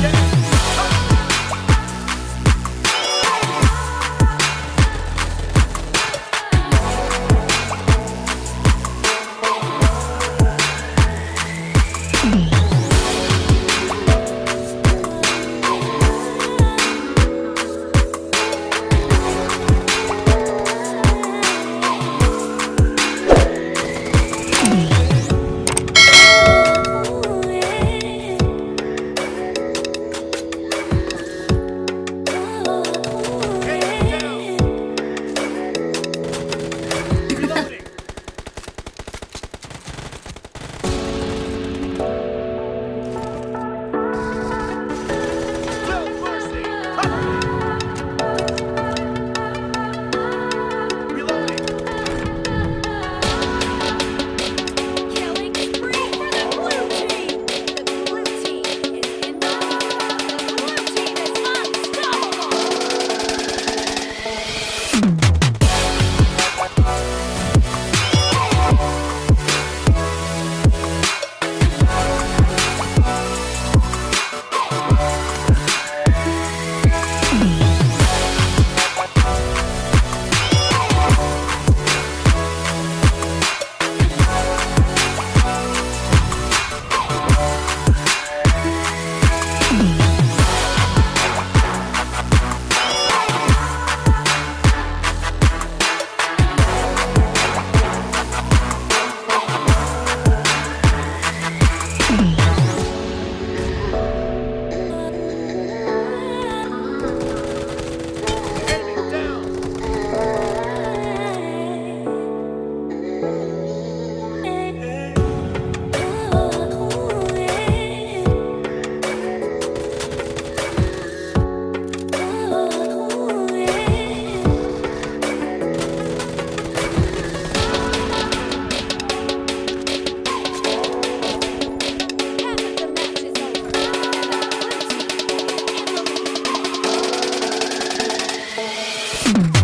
Yeah. Mm-hmm.